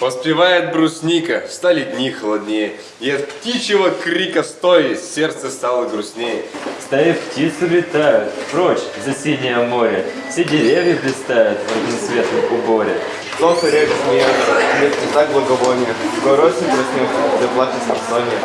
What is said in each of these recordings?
Поспевает брусника, стали дни холоднее, И от птичьего крика стоя сердце стало грустнее. Стаи птиц улетают прочь за синее море. Все деревья блистают в разноцветном уборе. Солнце река смеется, нет так благовония. Скоро осень проснется, заплачет самсония.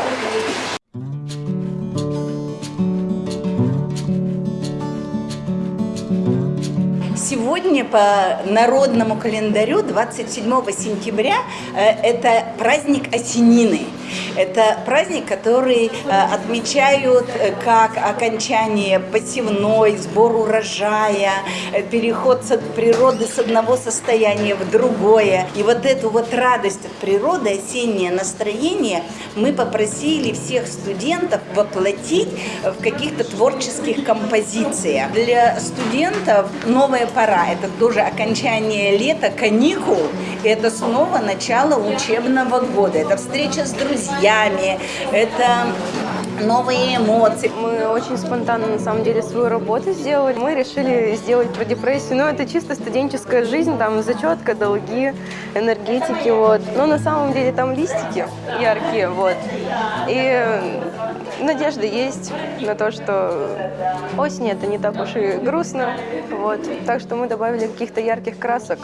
Сегодня по народному календарю 27 сентября э, это праздник Осенины. Это праздник, который э, отмечают э, как окончание посевной, сбор урожая, э, переход от природы с одного состояния в другое. И вот эту вот радость от природы, осеннее настроение мы попросили всех студентов воплотить в каких-то творческих композициях. Для студентов новая пора, это тоже окончание лета, каникул, это снова начало учебного года, это встреча с друзьями, это новые эмоции. Мы очень спонтанно, на самом деле, свою работу сделали. Мы решили сделать про депрессию. Ну, это чисто студенческая жизнь, там зачетка, долги, энергетики, вот. Но на самом деле там листики яркие, вот. И надежда есть на то, что осень это не так уж и грустно, вот. Так что мы добавили каких-то ярких красок.